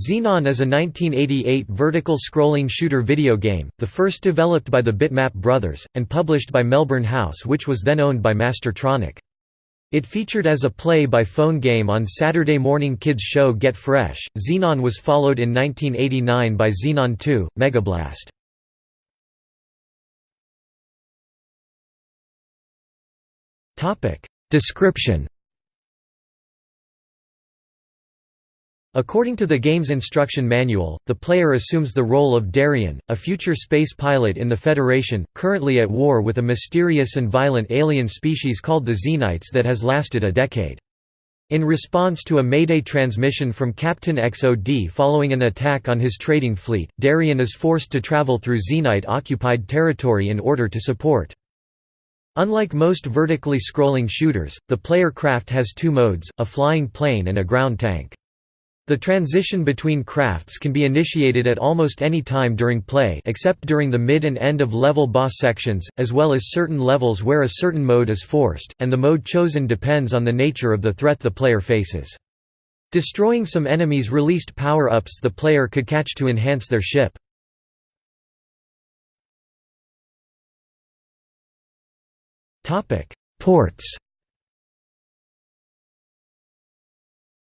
Xenon is a 1988 vertical scrolling shooter video game, the first developed by the Bitmap brothers, and published by Melbourne House which was then owned by Mastertronic. It featured as a play-by-phone game on Saturday morning kids show Get Fresh. Xenon was followed in 1989 by Xenon 2, Megablast. Description According to the game's instruction manual, the player assumes the role of Darien, a future space pilot in the Federation, currently at war with a mysterious and violent alien species called the Xenites that has lasted a decade. In response to a Mayday transmission from Captain XOD following an attack on his trading fleet, Darien is forced to travel through Xenite-occupied territory in order to support. Unlike most vertically scrolling shooters, the player craft has two modes, a flying plane and a ground tank. The transition between crafts can be initiated at almost any time during play except during the mid and end of level boss sections, as well as certain levels where a certain mode is forced, and the mode chosen depends on the nature of the threat the player faces. Destroying some enemies released power-ups the player could catch to enhance their ship. Ports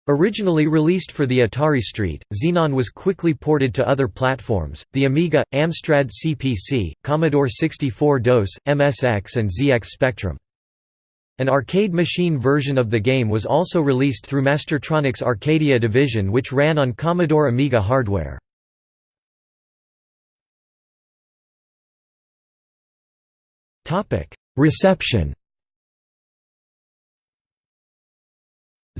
Originally released for the Atari ST, Xenon was quickly ported to other platforms, the Amiga, Amstrad CPC, Commodore 64 DOS, MSX and ZX Spectrum. An arcade machine version of the game was also released through Mastertronic's Arcadia division which ran on Commodore Amiga hardware. Reception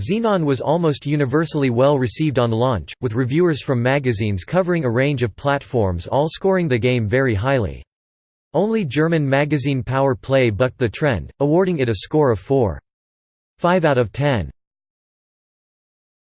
Xenon was almost universally well received on launch, with reviewers from magazines covering a range of platforms all scoring the game very highly. Only German magazine Power Play bucked the trend, awarding it a score of 4.5 out of 10.